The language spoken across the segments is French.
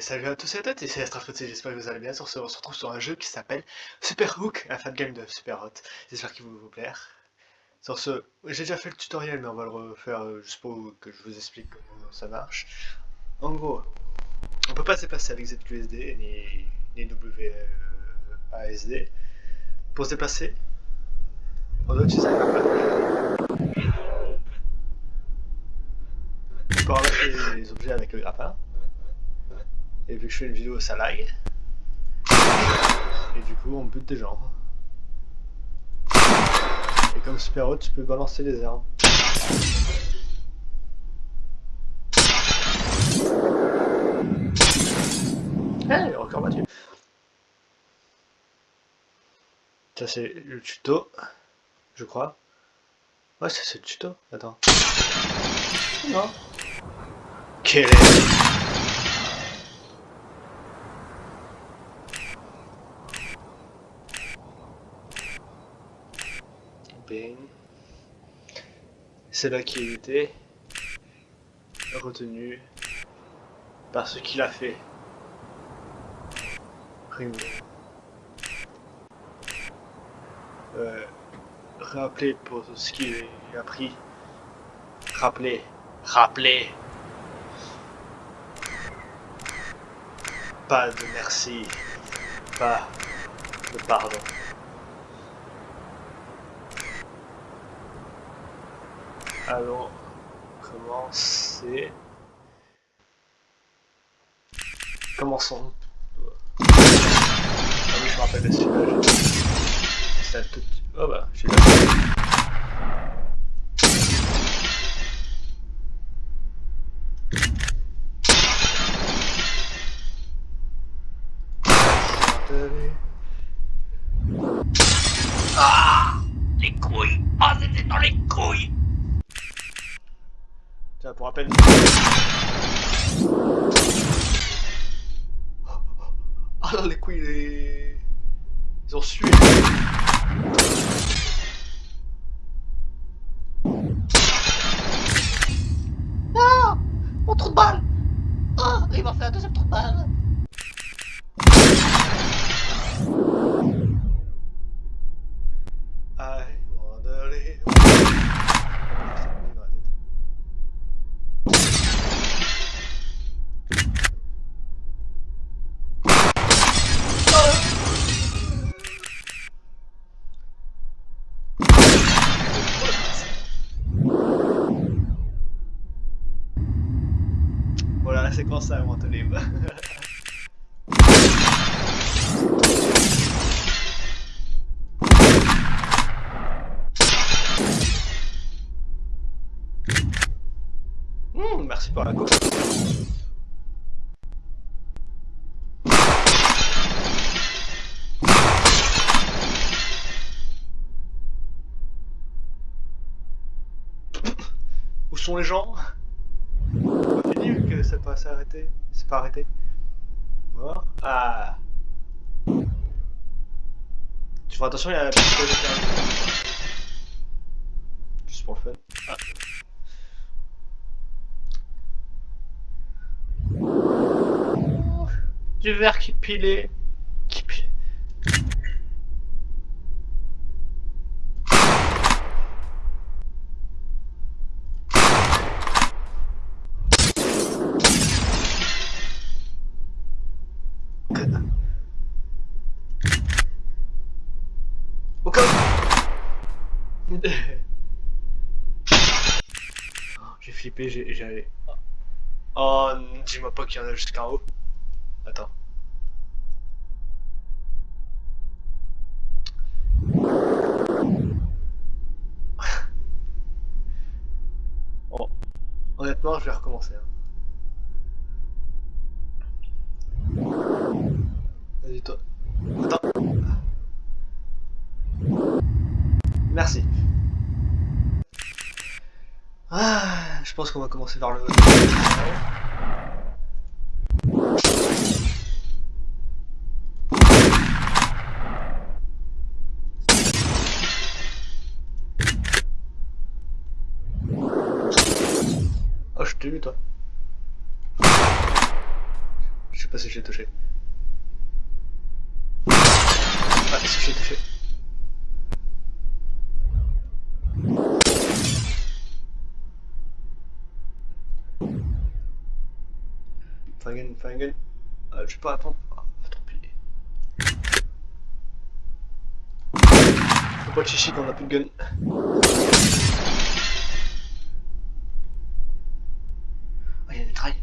salut à tous et à toutes, c'est Astrafrutti, j'espère que vous allez bien. Sur ce, on se retrouve sur un jeu qui s'appelle Super Hook, un fan game de Super Hot. J'espère qu'il va vous plaire. Sur ce, j'ai déjà fait le tutoriel, mais on va le refaire euh, juste pour que je vous explique comment ça marche. En gros, on peut pas se déplacer avec ZQSD ni, ni WASD. Pour se déplacer, on doit utiliser un grappin. On peut les objets avec le grappin. Et vu que je fais une vidéo, ça lag. Et du coup, on bute des gens. Et comme super haut, tu peux balancer les armes. Eh, encore battu. Ça c'est le tuto, je crois. Ouais, c'est le tuto. Attends. Non. Quel est... C'est là qui était retenu par ce qu'il a fait. Euh, rappeler pour ce qu'il a pris. Rappeler. Rappeler. Pas de merci. Pas de pardon. Allons commencer. Commençons. Ah oui, je me rappelle de tout... Oh bah, j'ai là. Ah Les couilles Ah, c'était dans les couilles Tiens, pour rappel. Ah non, les couilles, les... ils ont sué. Séquence à inventer les mmh, merci pour la coupe. Où sont les gens? Pas s'arrêter C'est pas arrêté Mort Ah Tu fais attention, il y a la piste Juste pour le fun. Ah. Du verre qui pilait. Qui pilait. j'ai flippé, j'ai... Oh, dis-moi pas qu'il y en a jusqu'en haut. Attends. oh. Honnêtement, je vais recommencer. Hein. Vas-y toi. Attends. Merci. Ah, je pense qu'on va commencer par le... Oh, je t'ai vu, toi. Je sais pas si j'ai touché. Ah, si j'ai touché. Fangen, Fangen. Euh, je peux pas attendre. Ah, trop pis. Faut pas de chichi quand on a plus de gun. Oh, il y a des trails.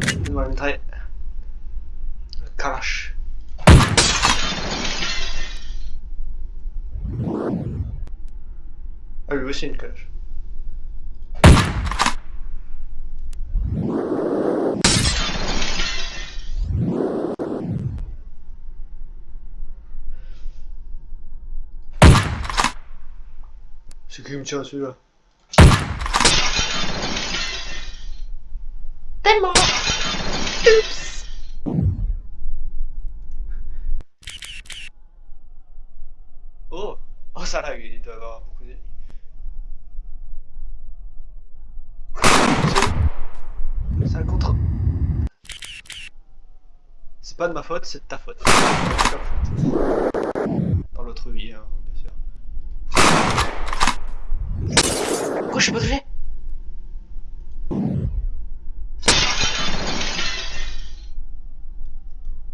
Donne-moi une mitraille. Le Kalash. Ah, une Kalash. C'est qui me tient celui-là Tellement. Oups. Oh Oh ça lag, il doit avoir beaucoup d'ennemis. C'est- C'est un contre. C'est pas de ma faute, c'est de ta faute. Dans l'autre vie, hein, bien sûr. Pourquoi je suis pas touché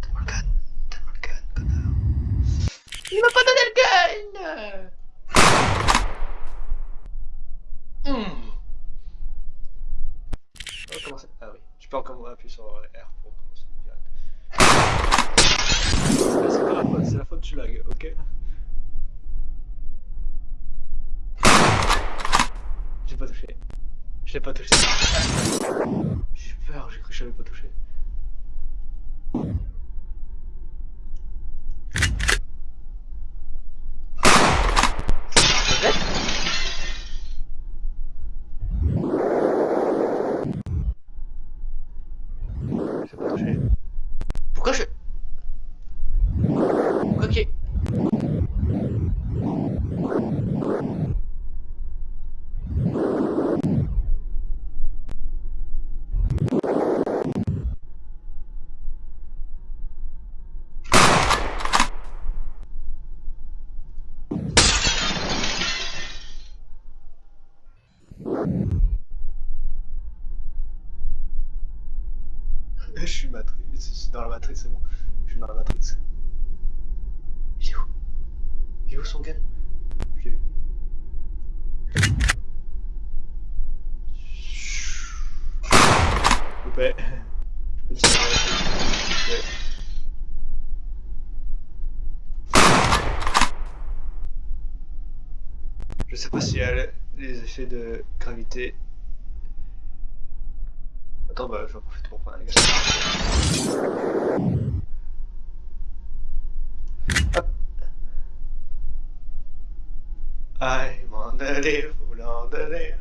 Donne-moi le gun, donne-moi le gun, connard. Il m'a pas donné le gun Hmm. On va commencer. Ah oui, je peux encore appuyer sur R pour commencer direct. Ah, C'est pas la faute, c'est la faute du lag, ok J'ai pas touché. Je l'ai pas touché. J'ai eu peur, j'ai cru que je l'avais pas touché. Peut-être J'ai pas touché. Pourquoi je... Pourquoi qu'il y ait- Je suis matrice, je suis dans la matrice, c'est bon. Je suis dans la matrice. Il est où Il est où son gun Je l'ai vu. Coupé. Je peux le Je sais pas s'il y a le- les effets de gravité. Attends, bah je vais en profiter pour prendre un gaz. I'm on the live, on the.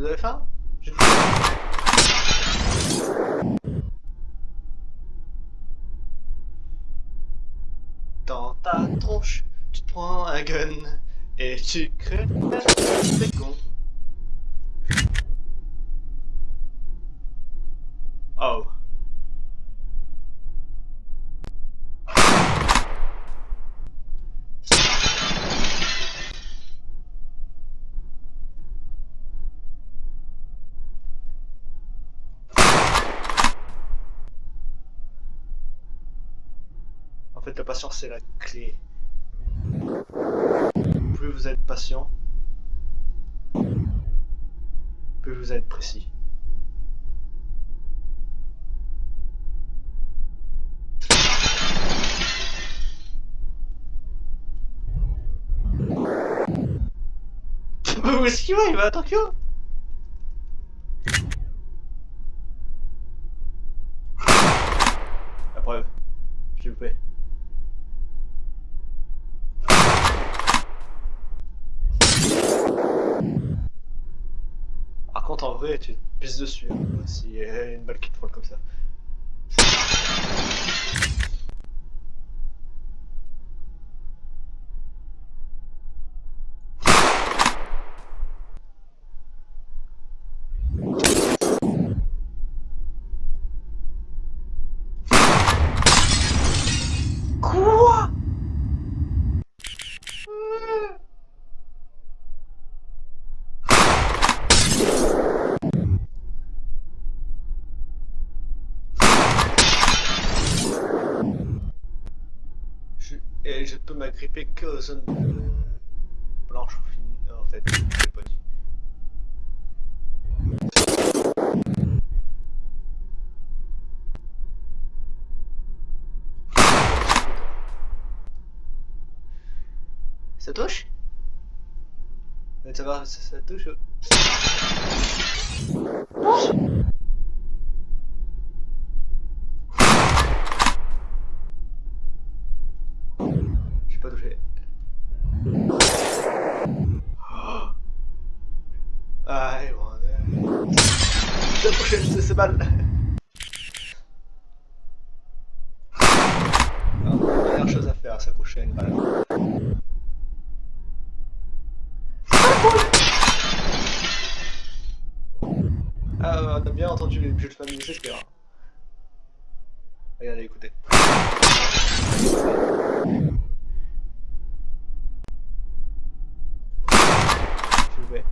Vous avez faim J'ai faim. Dans tu te prends un gun et tu crées c'est con. Oh. En fait, la patience, c'est la clé. Plus vous êtes patient, plus vous êtes précis. Vous esquivez, il va à Tokyo vrai, tu te pisses dessus. Hein, si y a une balle qui te frôle comme ça. Quoi je, Et je peux m'agripper que aux zones blanches ou fines. En fait, je l'ai pas dit. Ça touche? Ça va, ça, ça touche. J'ai J'ai approché de ces balles. Alors, dernière chose à faire, s'accrocher à une balle. Ah, on a bien entendu les jeux de famille, c'est clair. Regardez, écoutez. S'il vous plaît.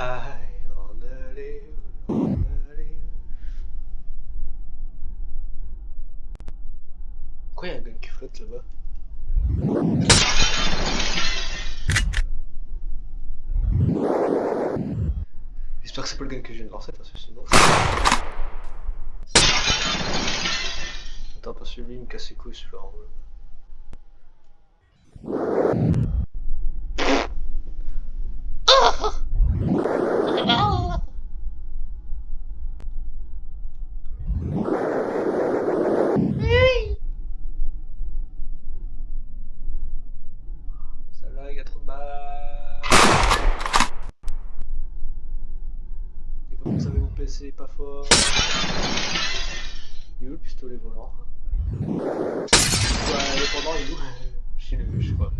I wanna live, wanna live. Pourquoi il y a un gun qui là-bas J'espère que c'est pas le gun que je viens de parce que sinon. Attends, parce que lui il me casse les couilles celui-là en pas fort Il est où le pistolet volant? Ouais, indépendant, il est où? Chez le, je pas.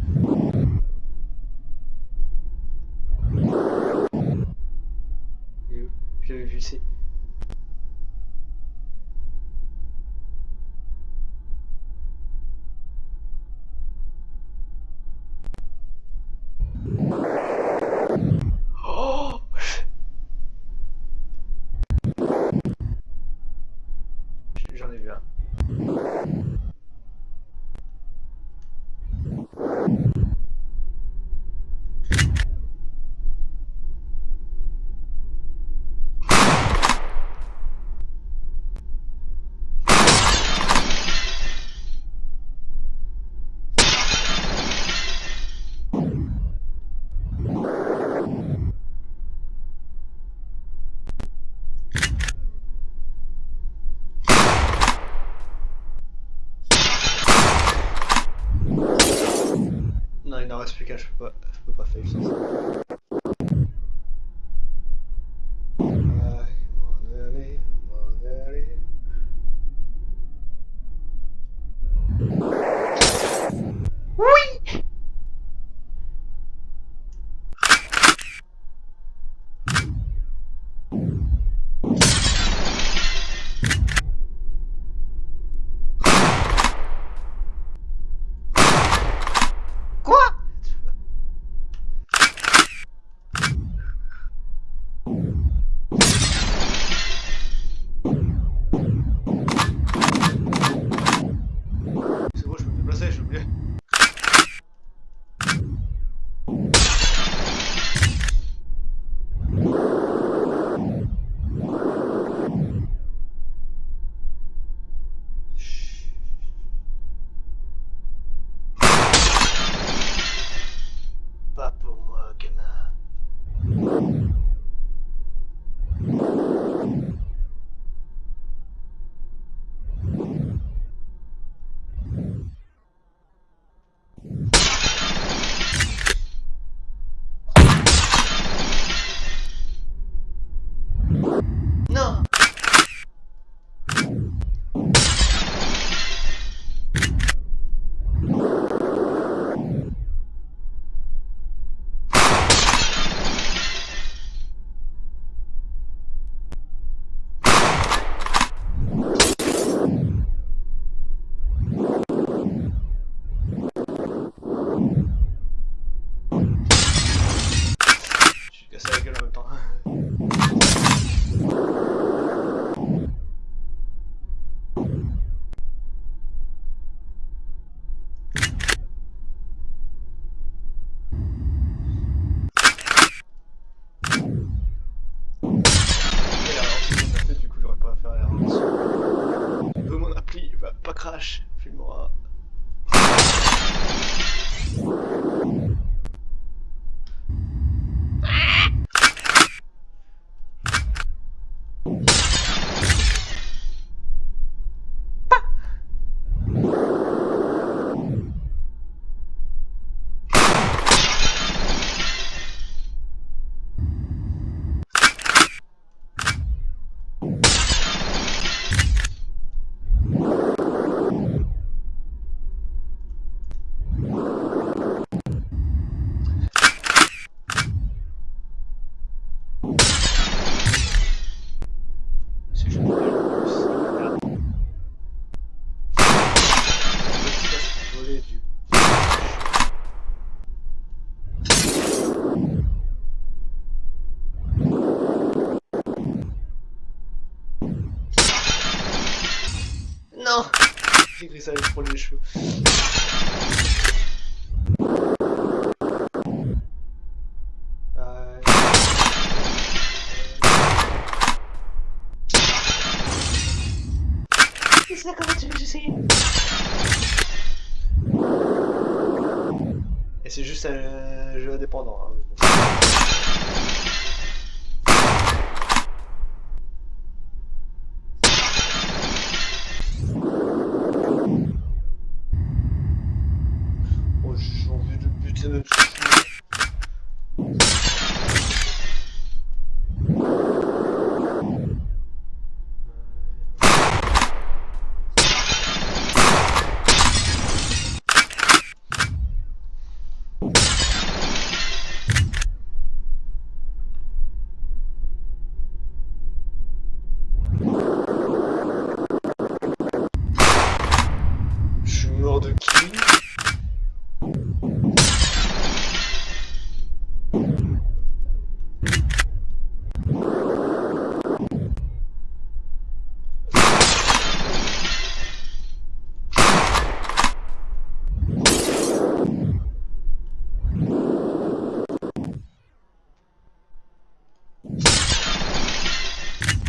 Il est où? J'avais vu, c'est. But Et c'est juste un jeu indépendant. Hein. Oh, j'ai envie de buter notre chou. Je suis mort de qui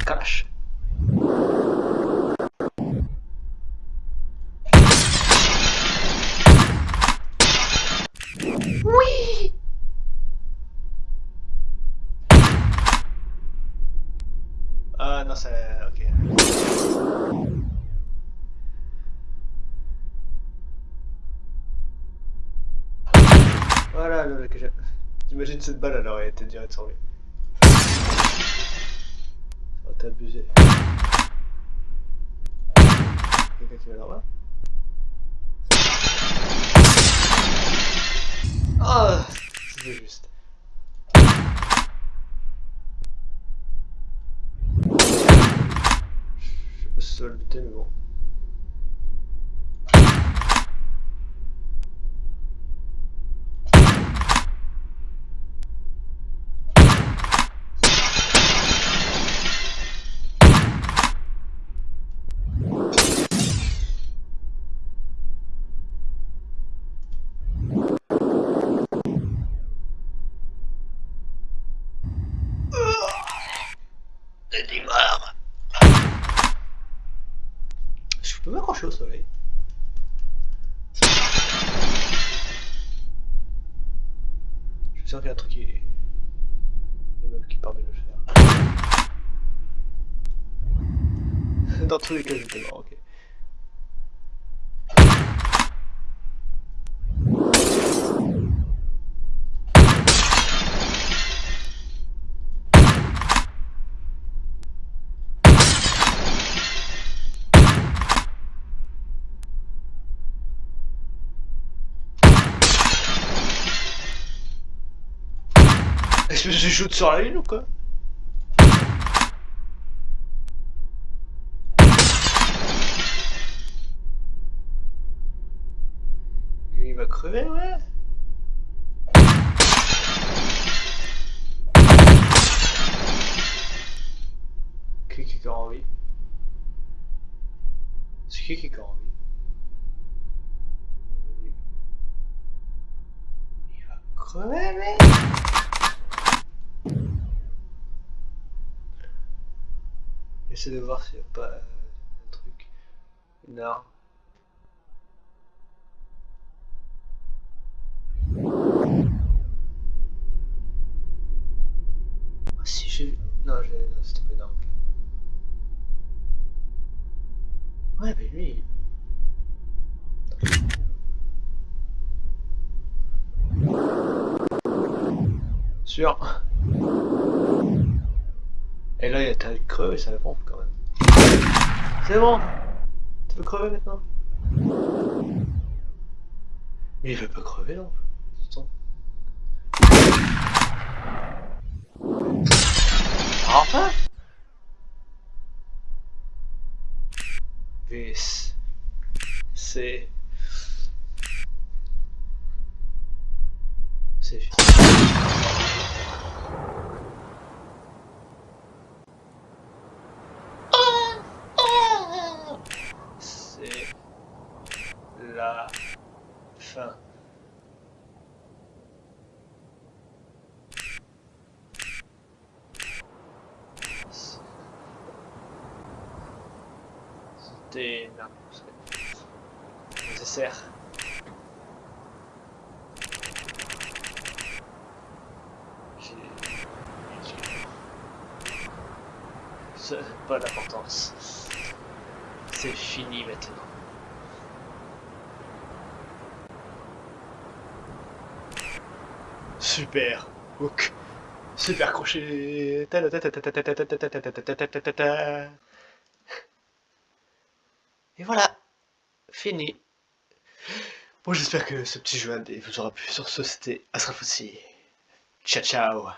Kalash. Oui Ah non, c'est... ok. Voilà le que j'ai... T'imagines cette balle, elle aurait été direct sur lui. Ça aurait été abusé. Quelqu'un qui va là-bas Ah C'était juste. Je sais pas si ça va le buter, mais bon. Il est mort. Est-ce que je peux m'accrocher au soleil Un truc. Il y a un meuble qui permet de le faire. Dans tous les cas, j'étais mort, ok. Est-ce que je sur la lune ou quoi? Il va crever ouais. Qui qui est encore en vie? C'est qui qui est encore en vie? Il va crever J'essaie de voir s'il n'y a pas euh, un truc, une arme. Ah si j'ai... Non, j'ai... non, c'était pas ok. Ouais, mais lui... Sûr. Et là, il a ta creux et ça pompe quand même. C'est bon Tu veux crever maintenant? Mais il veut pas crever non Attends. Enfin Vis. C'est... C'est fini. C'est fin. C'était nécessaire. Pas d'importance. C'est fini maintenant. Super hook. Super crochet. Et voilà. Fini. Bon, j'espère que ce petit jeu vous aura plu. Sur ce, c'était Asrafossi. Ciao, ciao.